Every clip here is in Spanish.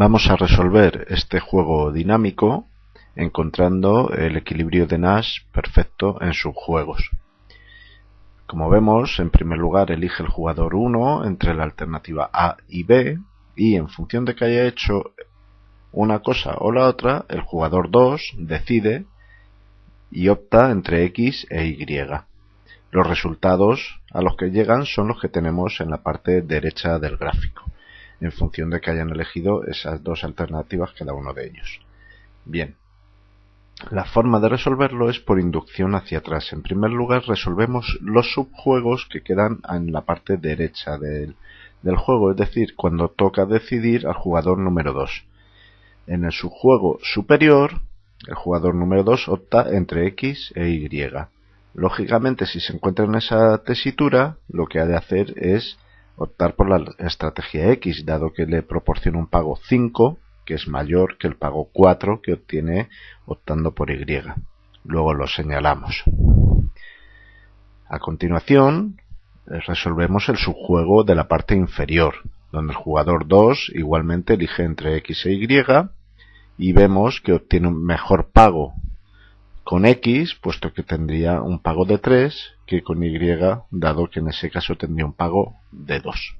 Vamos a resolver este juego dinámico encontrando el equilibrio de Nash perfecto en sus juegos. Como vemos, en primer lugar elige el jugador 1 entre la alternativa A y B y en función de que haya hecho una cosa o la otra, el jugador 2 decide y opta entre X e Y. Los resultados a los que llegan son los que tenemos en la parte derecha del gráfico en función de que hayan elegido esas dos alternativas cada uno de ellos. Bien, la forma de resolverlo es por inducción hacia atrás. En primer lugar, resolvemos los subjuegos que quedan en la parte derecha del, juego, es decir, cuando toca decidir al jugador número 2. En el subjuego superior, el jugador número 2 opta entre X e Y. Lógicamente, si se encuentra en esa tesitura, lo que ha de hacer es optar por la estrategia X, dado que le proporciona un pago 5, que es mayor que el pago 4 que obtiene optando por Y. Luego lo señalamos. A continuación, eh, resolvemos el subjuego de la parte inferior, donde el jugador 2 igualmente elige entre X e Y y vemos que obtiene un mejor pago con X, puesto que tendría un pago de 3, que con Y, dado que en ese caso tendría un pago de 2.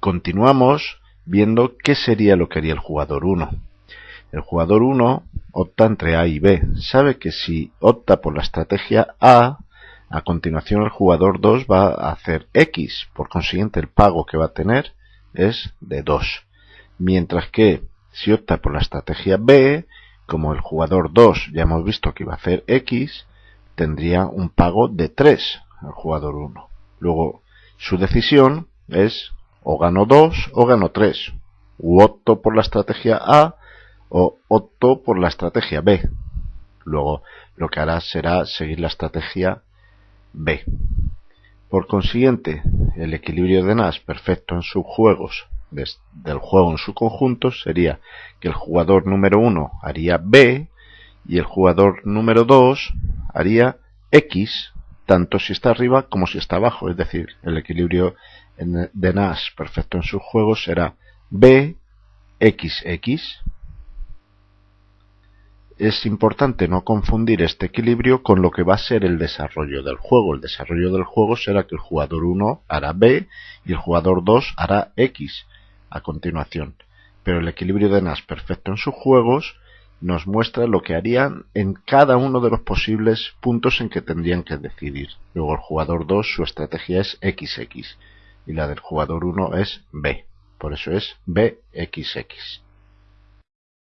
Continuamos viendo qué sería lo que haría el jugador 1. El jugador 1 opta entre A y B. Sabe que si opta por la estrategia A, a continuación el jugador 2 va a hacer X. Por consiguiente, el pago que va a tener es de 2. Mientras que si opta por la estrategia B, como el jugador 2 ya hemos visto que iba a hacer X, tendría un pago de 3 al jugador 1. Luego, su decisión es o gano 2 o gano 3. U opto por la estrategia A o opto por la estrategia B. Luego, lo que hará será seguir la estrategia B. Por consiguiente, el equilibrio de Nash perfecto en sus juegos del juego en su conjunto sería que el jugador número 1 haría B y el jugador número 2 haría X, tanto si está arriba como si está abajo. Es decir, el equilibrio de Nash perfecto en sus juegos será B, X, X. Es importante no confundir este equilibrio con lo que va a ser el desarrollo del juego. El desarrollo del juego será que el jugador 1 hará B y el jugador 2 hará X a continuación, pero el equilibrio de Nash perfecto en sus juegos nos muestra lo que harían en cada uno de los posibles puntos en que tendrían que decidir. Luego el jugador 2 su estrategia es XX y la del jugador 1 es B, por eso es BXX.